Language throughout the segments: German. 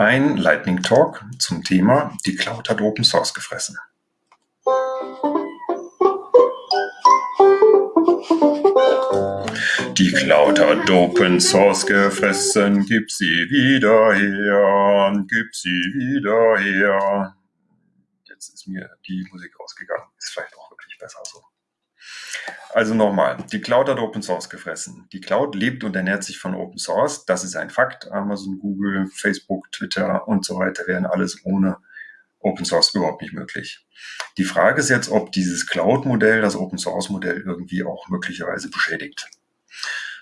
Ein Lightning Talk zum Thema Die Cloud hat Open Source gefressen. Die Cloud hat Open Source gefressen, gib sie wieder her, gib sie wieder her. Jetzt ist mir die Musik ausgegangen. Ist vielleicht auch wirklich besser so. Also nochmal, die Cloud hat Open Source gefressen. Die Cloud lebt und ernährt sich von Open Source. Das ist ein Fakt. Amazon, Google, Facebook, Twitter und so weiter wären alles ohne Open Source überhaupt nicht möglich. Die Frage ist jetzt, ob dieses Cloud-Modell, das Open Source-Modell irgendwie auch möglicherweise beschädigt.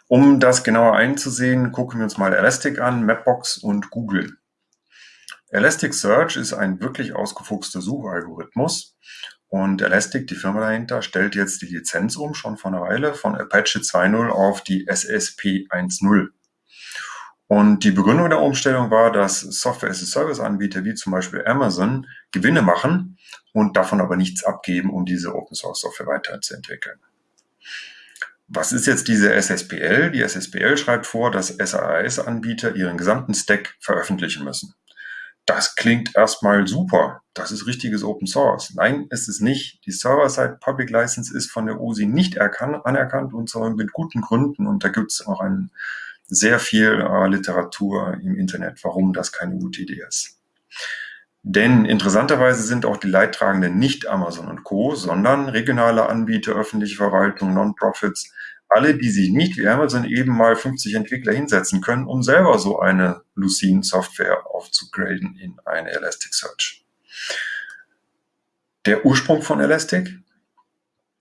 Um das genauer einzusehen, gucken wir uns mal Elastic an, Mapbox und Google. Elasticsearch ist ein wirklich ausgefuchster Suchalgorithmus und Elastic, die Firma dahinter, stellt jetzt die Lizenz um, schon vor einer Weile, von Apache 2.0 auf die SSP 1.0. Und die Begründung der Umstellung war, dass Software-as-a-Service-Anbieter wie zum Beispiel Amazon Gewinne machen und davon aber nichts abgeben, um diese Open-Source-Software weiterzuentwickeln. Was ist jetzt diese SSPL? Die SSPL schreibt vor, dass SAS-Anbieter ihren gesamten Stack veröffentlichen müssen das klingt erstmal super. Das ist richtiges Open Source. Nein, ist es nicht. Die Server-Side Public License ist von der OSI nicht anerkannt und zwar mit guten Gründen. Und da gibt es auch ein, sehr viel äh, Literatur im Internet, warum das keine gute Idee ist. Denn interessanterweise sind auch die Leidtragenden nicht Amazon und Co., sondern regionale Anbieter, öffentliche Verwaltung, Non-Profits, alle, die sich nicht wie Amazon eben mal 50 Entwickler hinsetzen können, um selber so eine Lucene-Software aufzugraden in eine Elasticsearch. Der Ursprung von Elastic?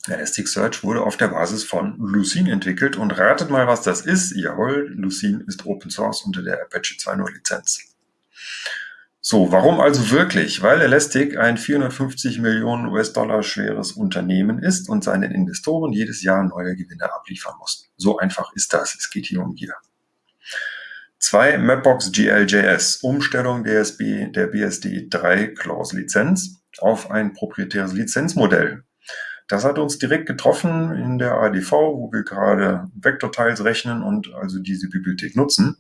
Elasticsearch wurde auf der Basis von Lucene entwickelt und ratet mal, was das ist. Jawohl, Lucene ist Open Source unter der Apache 2.0 Lizenz. So, warum also wirklich? Weil Elastic ein 450 Millionen US-Dollar schweres Unternehmen ist und seinen Investoren jedes Jahr neue Gewinne abliefern muss. So einfach ist das. Es geht hier um Gier. Zwei Mapbox GLJS, Umstellung der, SB, der BSD 3 Clause Lizenz auf ein proprietäres Lizenzmodell. Das hat uns direkt getroffen in der ADV, wo wir gerade Vektorteils rechnen und also diese Bibliothek nutzen.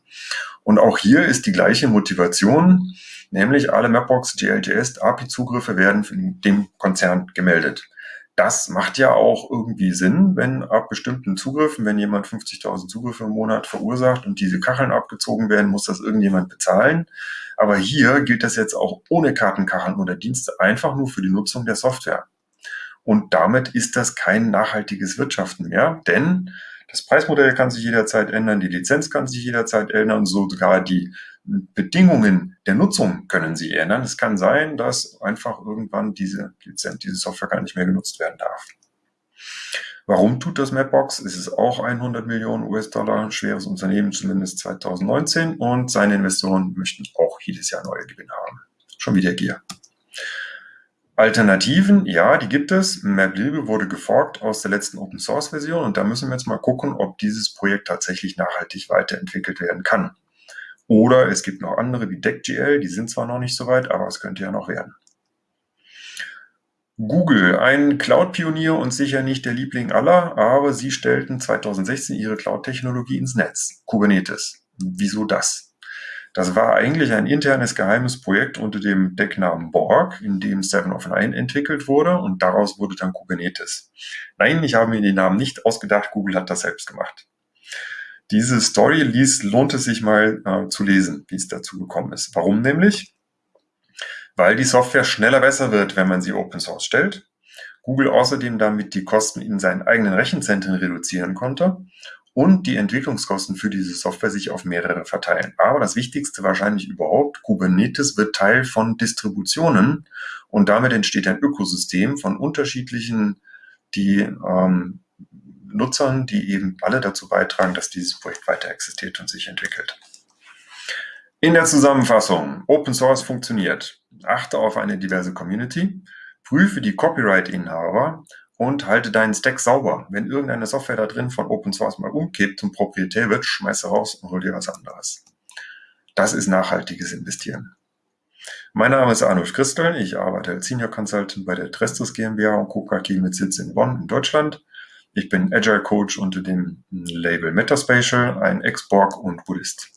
Und auch hier ist die gleiche Motivation, nämlich alle Mapbox GLJS API-Zugriffe werden dem Konzern gemeldet. Das macht ja auch irgendwie Sinn, wenn ab bestimmten Zugriffen, wenn jemand 50.000 Zugriffe im Monat verursacht und diese Kacheln abgezogen werden, muss das irgendjemand bezahlen. Aber hier gilt das jetzt auch ohne Kartenkacheln oder Dienste einfach nur für die Nutzung der Software. Und damit ist das kein nachhaltiges Wirtschaften mehr, denn das Preismodell kann sich jederzeit ändern, die Lizenz kann sich jederzeit ändern, sogar die Bedingungen der Nutzung können sie ändern. Es kann sein, dass einfach irgendwann diese Lizenz, diese Software gar nicht mehr genutzt werden darf. Warum tut das Mapbox? Es ist auch 100 Millionen US-Dollar schweres Unternehmen, zumindest 2019, und seine Investoren möchten auch jedes Jahr neue Gewinne haben. Schon wieder Gier. Alternativen, ja, die gibt es. MapLib wurde geforkt aus der letzten Open Source Version und da müssen wir jetzt mal gucken, ob dieses Projekt tatsächlich nachhaltig weiterentwickelt werden kann. Oder es gibt noch andere wie DeckGL, die sind zwar noch nicht so weit, aber es könnte ja noch werden. Google, ein Cloud-Pionier und sicher nicht der Liebling aller, aber sie stellten 2016 ihre Cloud-Technologie ins Netz, Kubernetes. Wieso das? Das war eigentlich ein internes geheimes Projekt unter dem Decknamen Borg, in dem Seven of Nine entwickelt wurde und daraus wurde dann Kubernetes. Nein, ich habe mir den Namen nicht ausgedacht, Google hat das selbst gemacht. Diese Story liest, lohnt es sich mal äh, zu lesen, wie es dazu gekommen ist. Warum nämlich? Weil die Software schneller besser wird, wenn man sie Open Source stellt. Google außerdem damit die Kosten in seinen eigenen Rechenzentren reduzieren konnte und die Entwicklungskosten für diese Software sich auf mehrere verteilen. Aber das Wichtigste wahrscheinlich überhaupt, Kubernetes wird Teil von Distributionen und damit entsteht ein Ökosystem von unterschiedlichen die, ähm, Nutzern, die eben alle dazu beitragen, dass dieses Projekt weiter existiert und sich entwickelt. In der Zusammenfassung, Open Source funktioniert. Achte auf eine diverse Community, prüfe die Copyright-Inhaber und halte deinen Stack sauber. Wenn irgendeine Software da drin von Open Source mal umkippt und proprietär wird, schmeiße raus und hol dir was anderes. Das ist nachhaltiges Investieren. Mein Name ist Arnulf Christel. Ich arbeite als Senior Consultant bei der Trestus GmbH und KKG mit Sitz in Bonn in Deutschland. Ich bin Agile Coach unter dem Label Metaspatial, ein Ex-Borg und Buddhist.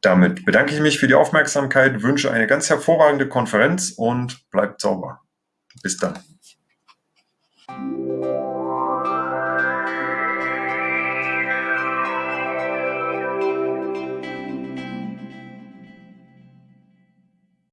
Damit bedanke ich mich für die Aufmerksamkeit, wünsche eine ganz hervorragende Konferenz und bleibt sauber. Bis dann. Thank you.